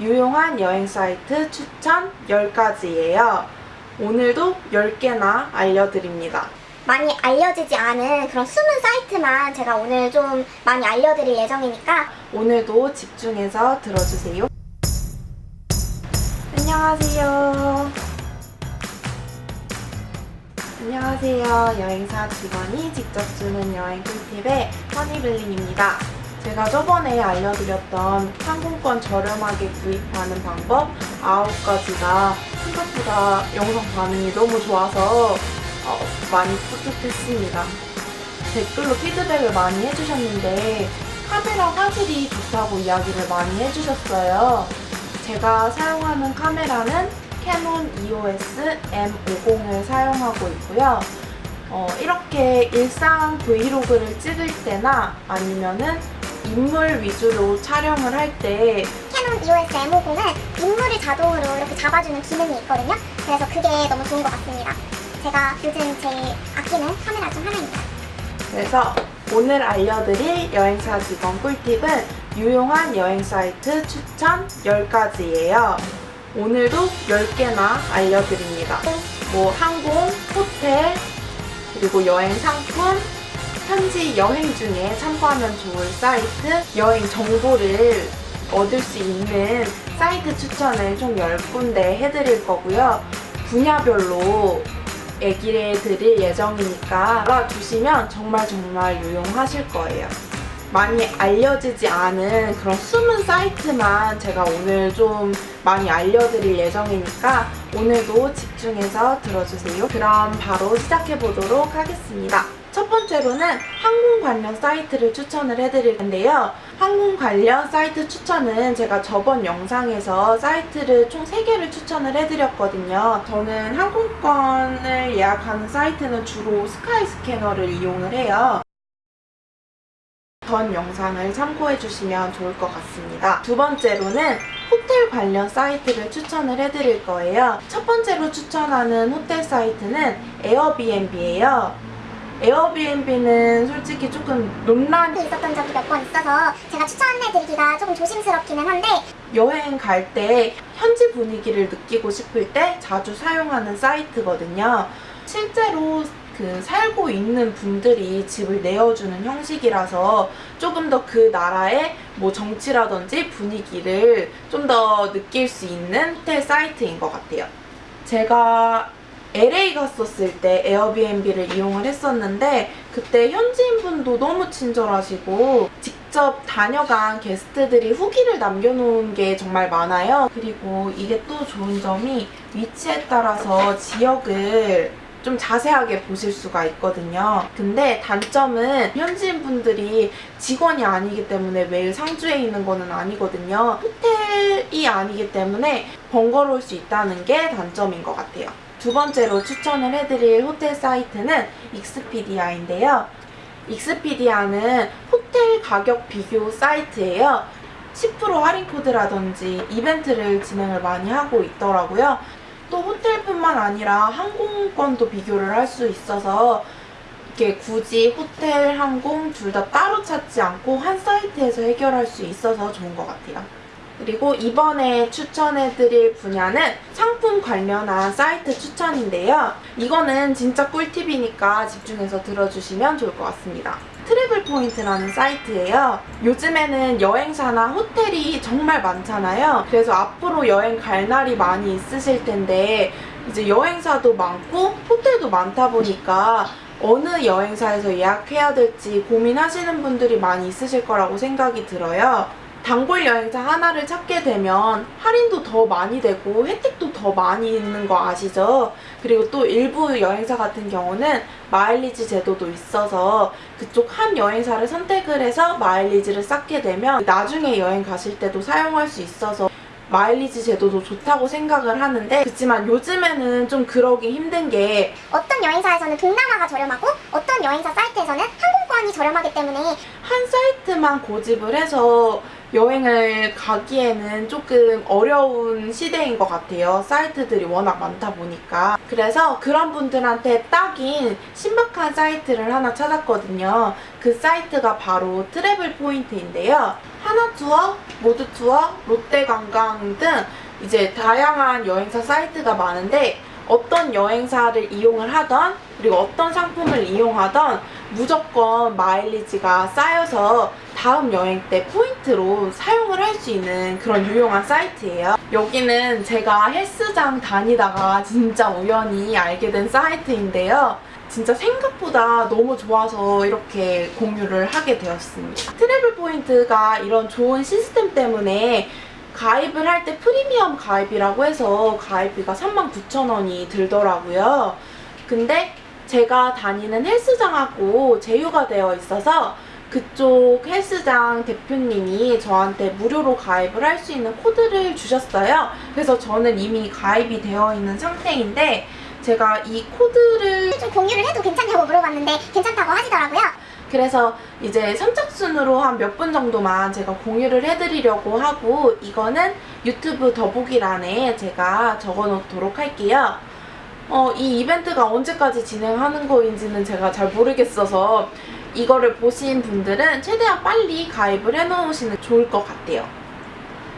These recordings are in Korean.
유용한 여행 사이트 추천 10가지예요. 오늘도 10개나 알려드립니다. 많이 알려지지 않은 그런 숨은 사이트만 제가 오늘 좀 많이 알려드릴 예정이니까 오늘도 집중해서 들어주세요. 안녕하세요. 안녕하세요. 여행사 직원이 직접 주는 여행 꿀팁의 허니블링입니다. 제가 저번에 알려드렸던 항공권 저렴하게 구입하는 방법 9가지가 생각보다 영상 반응이 너무 좋아서 어, 많이 뿌듯했습니다. 댓글로 피드백을 많이 해주셨는데 카메라 화질이 좋다고 이야기를 많이 해주셨어요. 제가 사용하는 카메라는 캐논 EOS M50을 사용하고 있고요. 어, 이렇게 일상 브이로그를 찍을 때나 아니면은 인물 위주로 촬영을 할 때 캐논 EOS M50은 인물을 자동으로 이렇게 잡아주는 기능이 있거든요. 그래서 그게 너무 좋은 것 같습니다. 제가 요즘 제일 아끼는 카메라 중 하나입니다. 그래서 오늘 알려드릴 여행사 직원 꿀팁은 유용한 여행 사이트 추천 10가지예요. 오늘도 10개나 알려드립니다. 뭐 항공, 호텔, 그리고 여행 상품, 현지 여행 중에 참고하면 좋을 사이트, 여행 정보를 얻을 수 있는 사이트 추천을 총 10군데 해드릴 거고요. 분야별로 얘기를 드릴 예정이니까 알아두시면 정말 정말 유용하실 거예요. 많이 알려지지 않은 그런 숨은 사이트만 제가 오늘 좀 많이 알려드릴 예정이니까 오늘도 집중해서 들어주세요. 그럼 바로 시작해 보도록 하겠습니다. 첫 번째로는 항공 관련 사이트를 추천을 해드릴 텐데요. 항공 관련 사이트 추천은 제가 저번 영상에서 사이트를 총 3개를 추천을 해드렸거든요. 저는 항공권을 예약하는 사이트는 주로 스카이 스캐너를 이용을 해요. 전 영상을 참고해 주시면 좋을 것 같습니다. 두 번째로는 호텔 관련 사이트를 추천을 해드릴 거예요. 첫 번째로 추천하는 호텔 사이트는 에어비앤비예요. 에어비앤비는 솔직히 조금 논란이 있었던 적이 몇 번 있어서 제가 추천해드리기가 조금 조심스럽기는 한데 여행 갈 때 현지 분위기를 느끼고 싶을 때 자주 사용하는 사이트거든요. 실제로 그 살고 있는 분들이 집을 내어주는 형식이라서 조금 더 그 나라의 뭐 정치라든지 분위기를 좀 더 느낄 수 있는 호텔 사이트인 것 같아요. 제가 LA 갔었을 때 에어비앤비를 이용을 했었는데 그때 현지인분도 너무 친절하시고 직접 다녀간 게스트들이 후기를 남겨놓은 게 정말 많아요. 그리고 이게 또 좋은 점이 위치에 따라서 지역을 좀 자세하게 보실 수가 있거든요. 근데 단점은 현지인분들이 직원이 아니기 때문에 매일 상주에 있는 거는 아니거든요. 호텔이 아니기 때문에 번거로울 수 있다는 게 단점인 것 같아요. 두 번째로 추천을 해드릴 호텔 사이트는 익스피디아인데요. 익스피디아는 호텔 가격 비교 사이트예요. 10% 할인 코드라든지 이벤트를 진행을 많이 하고 있더라고요. 또 호텔뿐만 아니라 항공권도 비교를 할 수 있어서 이렇게 굳이 호텔, 항공 둘 다 따로 찾지 않고 한 사이트에서 해결할 수 있어서 좋은 것 같아요. 그리고 이번에 추천해드릴 분야는 상품 관련한 사이트 추천인데요. 이거는 진짜 꿀팁이니까 집중해서 들어주시면 좋을 것 같습니다. 트래블 포인트라는 사이트예요. 요즘에는 여행사나 호텔이 정말 많잖아요. 그래서 앞으로 여행 갈 날이 많이 있으실 텐데 이제 여행사도 많고 호텔도 많다 보니까 어느 여행사에서 예약해야 될지 고민하시는 분들이 많이 있으실 거라고 생각이 들어요. 단골 여행사 하나를 찾게 되면 할인도 더 많이 되고 혜택도 더 많이 있는 거 아시죠? 그리고 또 일부 여행사 같은 경우는 마일리지 제도도 있어서 그쪽 한 여행사를 선택을 해서 마일리지를 쌓게 되면 나중에 여행 가실 때도 사용할 수 있어서 마일리지 제도도 좋다고 생각을 하는데 그렇지만 요즘에는 좀 그러기 힘든 게 어떤 여행사에서는 동남아가 저렴하고 어떤 여행사 사이트에서는 항공권이 저렴하기 때문에 한 사이트만 고집을 해서 여행을 가기에는 조금 어려운 시대인 것 같아요. 사이트들이 워낙 많다 보니까. 그래서 그런 분들한테 딱인 신박한 사이트를 하나 찾았거든요. 그 사이트가 바로 트래블 포인트인데요. 하나투어, 모두투어, 롯데관광 등 이제 다양한 여행사 사이트가 많은데 어떤 여행사를 이용을 하던 그리고 어떤 상품을 이용하던 무조건 마일리지가 쌓여서 다음 여행 때 포인트로 사용을 할 수 있는 그런 유용한 사이트예요. 여기는 제가 헬스장 다니다가 진짜 우연히 알게 된 사이트인데요. 진짜 생각보다 너무 좋아서 이렇게 공유를 하게 되었습니다. 트래블 포인트가 이런 좋은 시스템 때문에 가입을 할 때 프리미엄 가입이라고 해서 가입비가 39,000원이 들더라고요. 근데 제가 다니는 헬스장하고 제휴가 되어 있어서 그쪽 헬스장 대표님이 저한테 무료로 가입을 할 수 있는 코드를 주셨어요. 그래서 저는 이미 가입이 되어 있는 상태인데 제가 이 코드를 좀 공유를 해도 괜찮냐고 물어봤는데 괜찮다고 하시더라고요. 그래서 이제 선착순으로 한 몇 분 정도만 제가 공유를 해드리려고 하고 이거는 유튜브 더보기란에 제가 적어놓도록 할게요. 어, 이 이벤트가 언제까지 진행하는 거인지는 제가 잘 모르겠어서 이거를 보신 분들은 최대한 빨리 가입을 해놓으시는 게 좋을 것 같아요.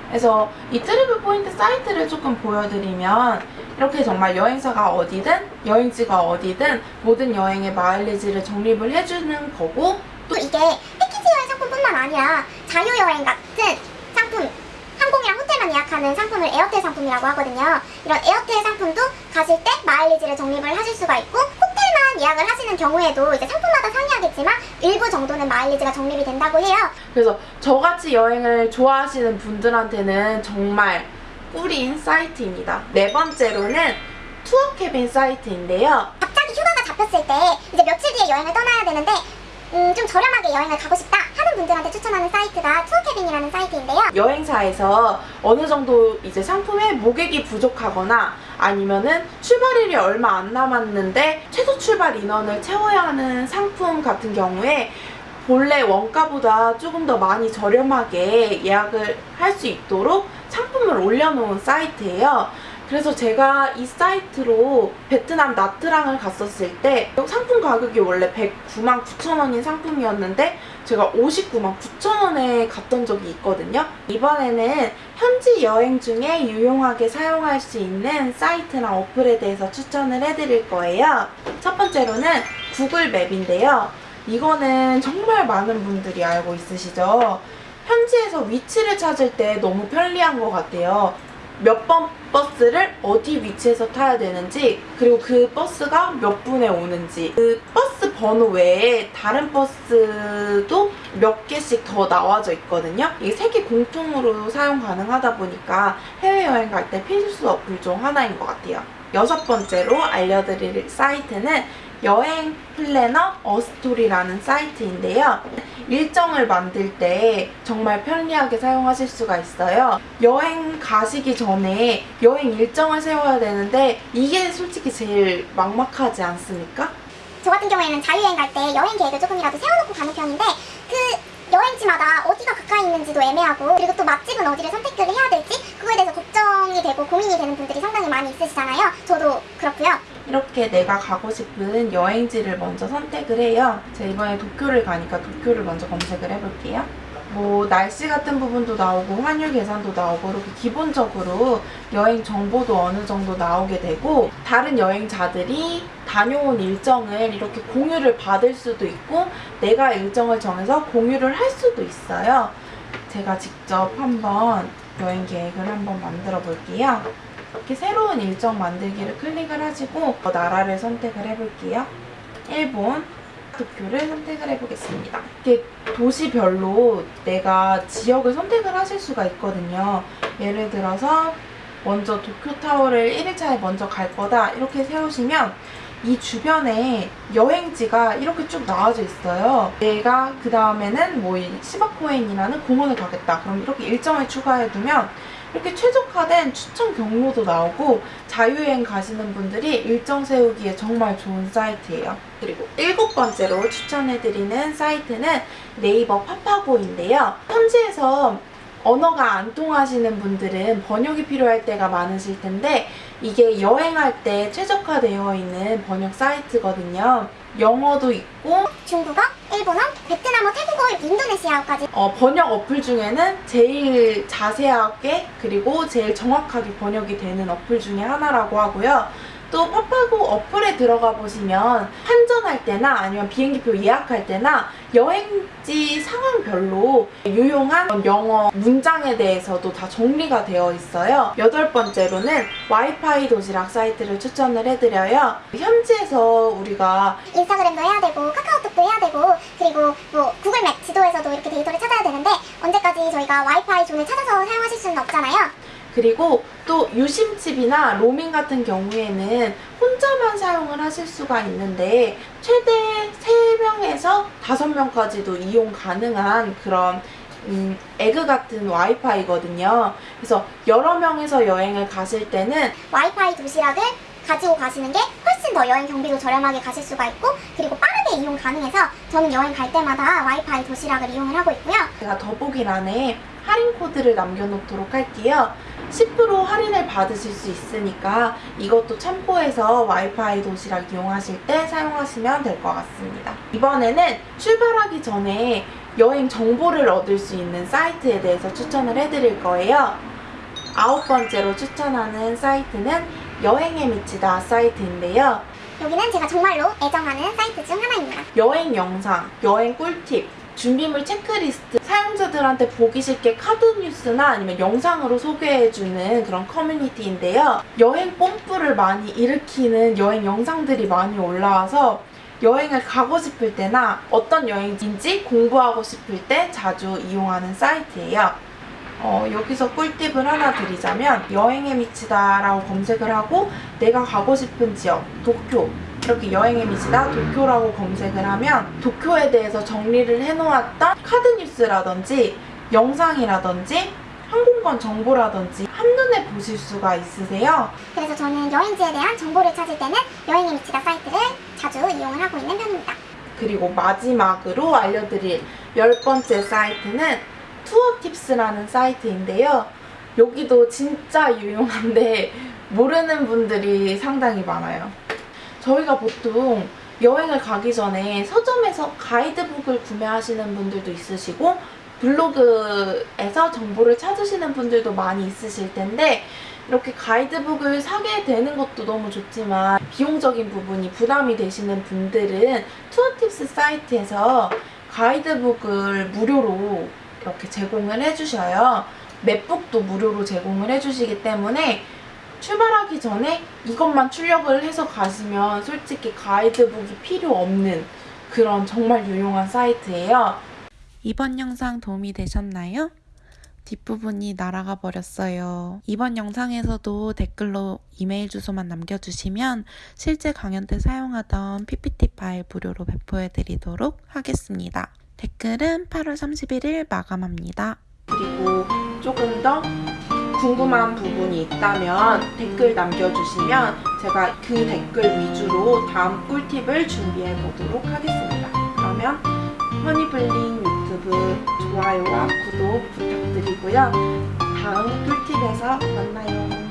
그래서 이 트래블 포인트 사이트를 조금 보여드리면 이렇게 정말 여행사가 어디든 여행지가 어디든 모든 여행의 마일리지를 적립을 해주는 거고 또 이게 패키지 여행 상품뿐만 아니라 자유여행 같은 호텔만 예약하는 상품을 에어텔 상품이라고 하거든요. 이런 에어텔 상품도 가실 때 마일리지를 적립을 하실 수가 있고 호텔만 예약을 하시는 경우에도 이제 상품마다 상이하겠지만 일부 정도는 마일리지가 적립이 된다고 해요. 그래서 저같이 여행을 좋아하시는 분들한테는 정말 꿀인 사이트입니다. 네 번째로는 투어 캐빈 사이트인데요. 갑자기 휴가가 잡혔을 때 이제 며칠 뒤에 여행을 떠나야 되는데 음, 좀 저렴하게 여행을 가고 싶다 분들한테 추천하는 사이트가 투어캐빈이라는 사이트인데요. 여행사에서 어느 정도 이제 상품에 모객이 부족하거나 아니면은 출발일이 얼마 안 남았는데 최소 출발 인원을 채워야 하는 상품 같은 경우에 본래 원가보다 조금 더 많이 저렴하게 예약을 할 수 있도록 상품을 올려놓은 사이트예요. 그래서 제가 이 사이트로 베트남 나트랑을 갔었을 때 상품 가격이 원래 109만 9천 원인 상품이었는데 제가 59만 9천 원에 갔던 적이 있거든요. 이번에는 현지 여행 중에 유용하게 사용할 수 있는 사이트나 어플에 대해서 추천을 해드릴 거예요. 첫 번째로는 구글 맵인데요. 이거는 정말 많은 분들이 알고 있으시죠? 현지에서 위치를 찾을 때 너무 편리한 것 같아요. 몇 번 버스를 어디 위치에서 타야 되는지 그리고 그 버스가 몇 분에 오는지 그 버스 번호 외에 다른 버스도 몇 개씩 더 나와져 있거든요. 이게 세계 공통으로 사용 가능하다 보니까 해외여행 갈 때 필수 어플 중 하나인 것 같아요. 여섯 번째로 알려드릴 사이트는 여행 플래너 어스토리라는 사이트인데요. 일정을 만들 때 정말 편리하게 사용하실 수가 있어요. 여행 가시기 전에 여행 일정을 세워야 되는데 이게 솔직히 제일 막막하지 않습니까? 저 같은 경우에는 자유여행 갈 때 여행 계획을 조금이라도 세워놓고 가는 편인데 그 여행지마다 어디가 가까이 있는지도 애매하고 그리고 또 맛집은 어디를 선택을 해야 될지 그거에 대해서 걱정이 되고 고민이 되는 분들이 상당히 많이 있으시잖아요. 저도 그렇고요. 이렇게 내가 가고 싶은 여행지를 먼저 선택을 해요. 제가 이번에 도쿄를 가니까 도쿄를 먼저 검색을 해볼게요. 뭐 날씨 같은 부분도 나오고 환율 계산도 나오고 이렇게 기본적으로 여행 정보도 어느 정도 나오게 되고 다른 여행자들이 다녀온 일정을 이렇게 공유를 받을 수도 있고 내가 일정을 정해서 공유를 할 수도 있어요. 제가 직접 한번 여행 계획을 한번 만들어 볼게요. 이렇게 새로운 일정 만들기를 클릭을 하시고 어, 나라를 선택을 해볼게요. 일본, 도쿄를 선택을 해보겠습니다. 이렇게 도시별로 내가 지역을 선택을 하실 수가 있거든요. 예를 들어서 먼저 도쿄타워를 1일차에 먼저 갈 거다 이렇게 세우시면 이 주변에 여행지가 이렇게 쭉 나와져 있어요. 내가 그 다음에는 뭐 시바코엔이라는 공원을 가겠다. 그럼 이렇게 일정을 추가해두면 이렇게 최적화된 추천 경로도 나오고 자유여행 가시는 분들이 일정 세우기에 정말 좋은 사이트예요. 그리고 일곱 번째로 추천해드리는 사이트는 네이버 파파고인데요. 현지에서 언어가 안 통하시는 분들은 번역이 필요할 때가 많으실 텐데 이게 여행할 때 최적화되어 있는 번역 사이트거든요. 영어도 있고 중국어, 일본어, 베트남어, 태국어, 인도네시아어까지 어, 번역 어플 중에는 제일 자세하게 그리고 제일 정확하게 번역이 되는 어플 중에 하나라고 하고요. 또 파파고 어플에 들어가 보시면 환전할 때나 아니면 비행기표 예약할 때나 여행지 상황별로 유용한 영어 문장에 대해서도 다 정리가 되어 있어요. 여덟 번째로는 와이파이 도시락 사이트를 추천을 해드려요. 현지에서 우리가 인스타그램도 해야 되고 카카오톡도 해야 되고 그리고 뭐 구글 맵 지도에서도 이렇게 데이터를 찾아야 되는데 언제까지 저희가 와이파이 존을 찾아서 사용하실 수는 없잖아요. 그리고 또 유심칩이나 로밍 같은 경우에는 혼자만 사용을 하실 수가 있는데 최대 3명에서 5명까지도 이용 가능한 그런 음, 에그 같은 와이파이거든요. 그래서 여러 명에서 여행을 가실 때는 와이파이 도시락을 가지고 가시는 게 훨씬 더 여행 경비도 저렴하게 가실 수가 있고 그리고 빠르게 이용 가능해서 저는 여행 갈 때마다 와이파이 도시락을 이용을 하고 있고요. 제가 더보기란에 할인 코드를 남겨놓도록 할게요. 10% 할인을 받으실 수 있으니까 이것도 참고해서 와이파이 도시락 이용하실 때 사용하시면 될 것 같습니다. 이번에는 출발하기 전에 여행 정보를 얻을 수 있는 사이트에 대해서 추천을 해드릴 거예요. 아홉 번째로 추천하는 사이트는 여행에 미치다 사이트인데요. 여기는 제가 정말로 애정하는 사이트 중 하나입니다. 여행 영상, 여행 꿀팁, 준비물 체크리스트, 사용자들한테 보기 쉽게 카드 뉴스나 아니면 영상으로 소개해주는 그런 커뮤니티인데요. 여행 뽐뿌를 많이 일으키는 여행 영상들이 많이 올라와서 여행을 가고 싶을 때나 어떤 여행지인지 공부하고 싶을 때 자주 이용하는 사이트예요. 어, 여기서 꿀팁을 하나 드리자면 여행에 미치다 라고 검색을 하고 내가 가고 싶은 지역, 도쿄 이렇게 여행에 미치다 도쿄라고 검색을 하면 도쿄에 대해서 정리를 해놓았던 카드 뉴스라든지 영상이라든지 항공권 정보라든지 한눈에 보실 수가 있으세요. 그래서 저는 여행지에 대한 정보를 찾을 때는 여행의 미치다 사이트를 자주 이용을 하고 있는 편입니다. 그리고 마지막으로 알려드릴 열 번째 사이트는 투어팁스라는 사이트인데요. 여기도 진짜 유용한데 모르는 분들이 상당히 많아요. 저희가 보통 여행을 가기 전에 서점에서 가이드북을 구매하시는 분들도 있으시고 블로그에서 정보를 찾으시는 분들도 많이 있으실 텐데 이렇게 가이드북을 사게 되는 것도 너무 좋지만 비용적인 부분이 부담이 되시는 분들은 투어팁스 사이트에서 가이드북을 무료로 이렇게 제공을 해주셔요. 맵북도 무료로 제공을 해주시기 때문에 출발하기 전에 이것만 출력을 해서 가시면 솔직히 가이드북이 필요 없는 그런 정말 유용한 사이트예요. 이번 영상 도움이 되셨나요? 뒷부분이 날아가 버렸어요. 이번 영상에서도 댓글로 이메일 주소만 남겨주시면 실제 강연 때 사용하던 PPT 파일 무료로 배포해드리도록 하겠습니다. 댓글은 8월 31일 마감합니다. 그리고 조금 더 궁금한 부분이 있다면 댓글 남겨주시면 제가 그 댓글 위주로 다음 꿀팁을 준비해 보도록 하겠습니다. 그러면 허니블링 유튜브 좋아요와 구독 부탁드리고요. 다음 꿀팁에서 만나요.